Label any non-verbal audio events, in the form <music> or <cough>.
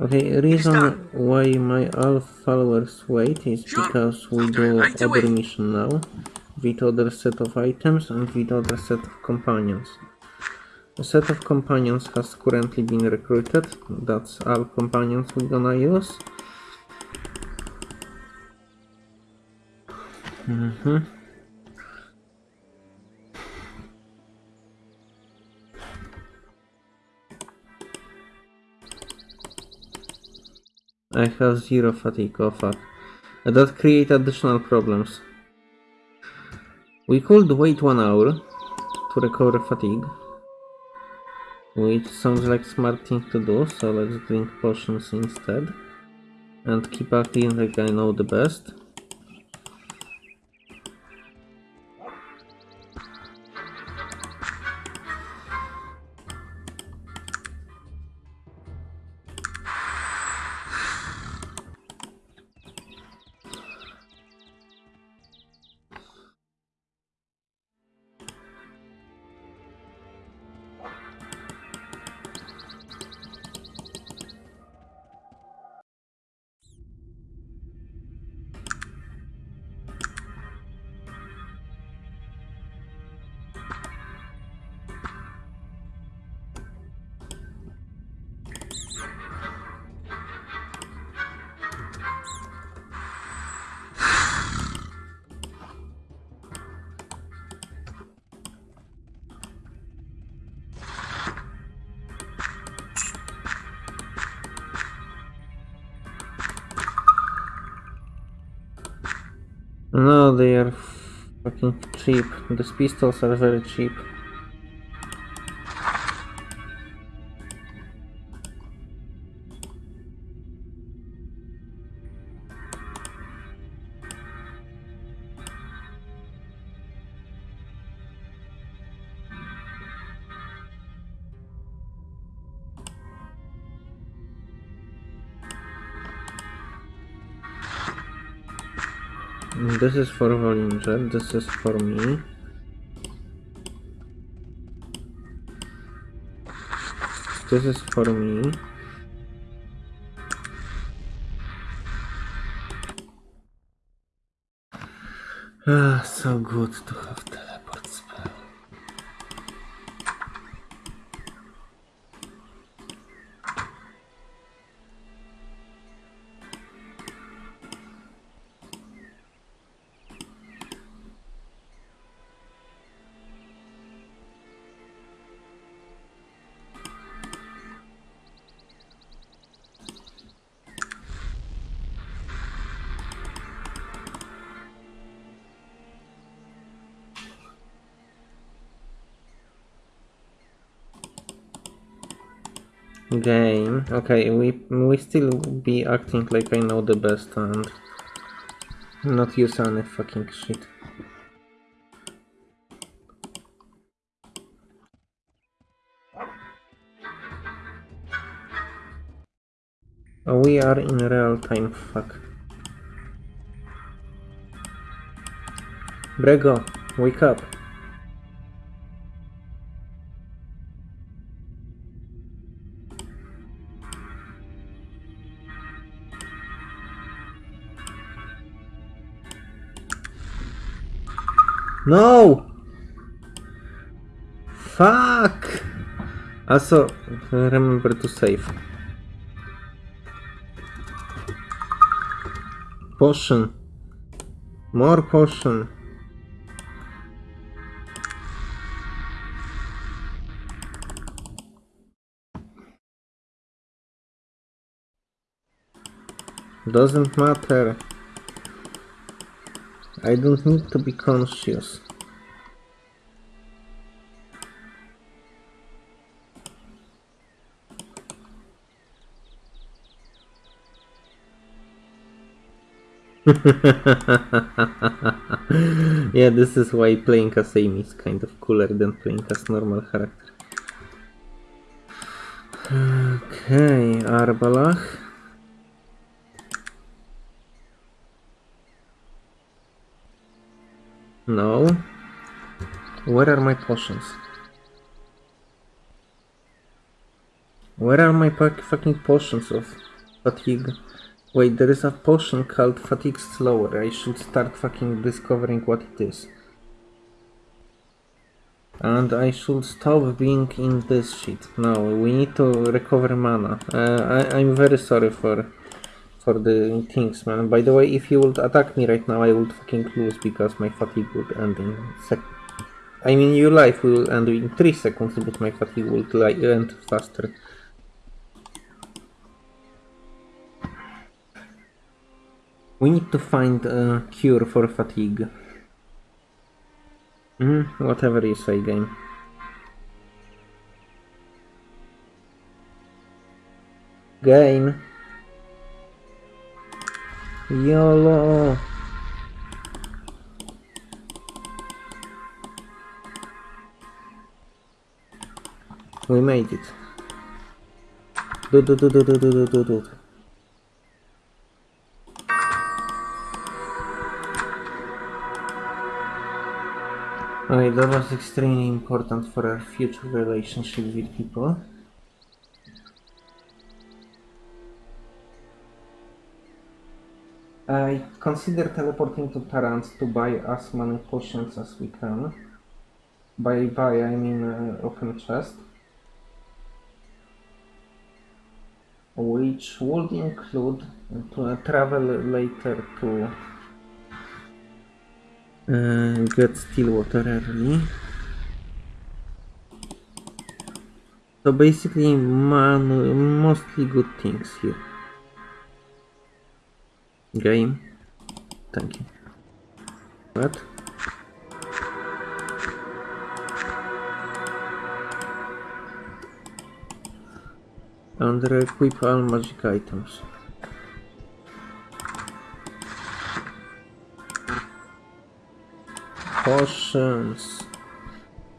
Okay, reason why my all followers wait is because we do other mission now with other set of items and with other set of companions. A set of companions has currently been recruited. That's all companions we're gonna use. Mm-hmm. I have zero fatigue, oh fuck. That create additional problems. We could wait one hour to recover fatigue. Which sounds like smart thing to do, so let's drink potions instead. And keep acting like I know the best. No, they are fucking cheap. These pistols are very cheap. This is for Volinger, this is for me. This is for me. Ah, so good to have Game. Okay, we we still be acting like I know the best and not use any fucking shit. Oh, we are in real time, fuck. Brego, wake up. No! Fuck! Also, remember to save. Potion. More potion. Doesn't matter. I don't need to be conscious. <laughs> yeah, this is why playing as Amy is kind of cooler than playing as normal character. <sighs> Okay, Arbalach. No. Where are my potions? Where are my fucking potions of Fatigue. Wait, there is a potion called Fatigue Slower. I should start fucking discovering what it is. And I should stop being in this shit. No, we need to recover mana. Uh, I, I'm very sorry for for the things, man. By the way, if you would attack me right now, I would fucking lose because my fatigue would end in sec. I mean, your life will end in 3 seconds, but my fatigue would li- end faster. We need to find a cure for fatigue. Mm, whatever you say, game. Game. YOLO. We made it. Do do do do do do do do do. That was extremely important for our future relationship with people. I consider teleporting to Tarant to buy as many potions as we can. By buy, I mean uh, open chest. Which would include to uh, travel later to uh, get Stillwater early. So basically, man, mostly good things here. Game. Thank you. What? Under equip all magic items. Potions.